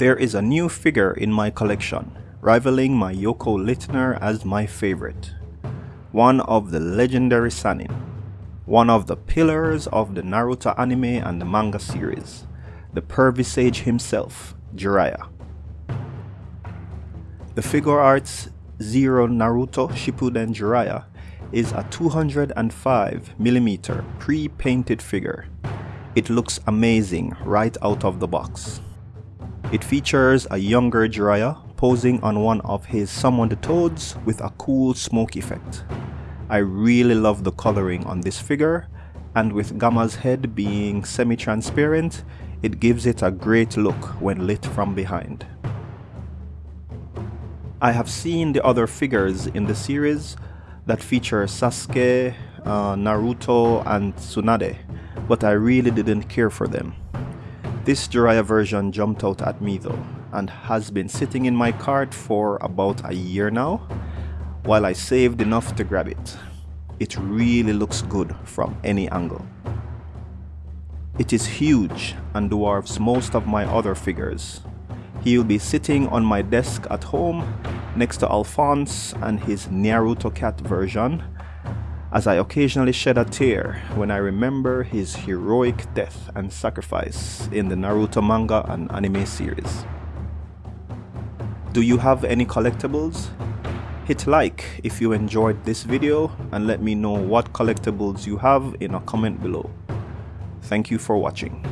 There is a new figure in my collection, rivaling my Yoko Littner as my favorite. One of the legendary Sannin. One of the pillars of the Naruto anime and the manga series. The pervy sage himself, Jiraiya. The Figuarts Zero Naruto Shippuden Jiraiya is a 205mm pre-painted figure. It looks amazing right out of the box. It features a younger Jiraiya posing on one of his summoned toads with a cool smoke effect. I really love the coloring on this figure and with Gamma's head being semi-transparent, it gives it a great look when lit from behind. I have seen the other figures in the series that feature Sasuke, uh, Naruto and Tsunade, but I really didn't care for them. This Jiraiya version jumped out at me though, and has been sitting in my cart for about a year now, while I saved enough to grab it. It really looks good from any angle. It is huge and dwarfs most of my other figures. He'll be sitting on my desk at home next to Alphonse and his Naruto cat version as I occasionally shed a tear when I remember his heroic death and sacrifice in the Naruto manga and anime series. Do you have any collectibles? Hit like if you enjoyed this video and let me know what collectibles you have in a comment below. Thank you for watching.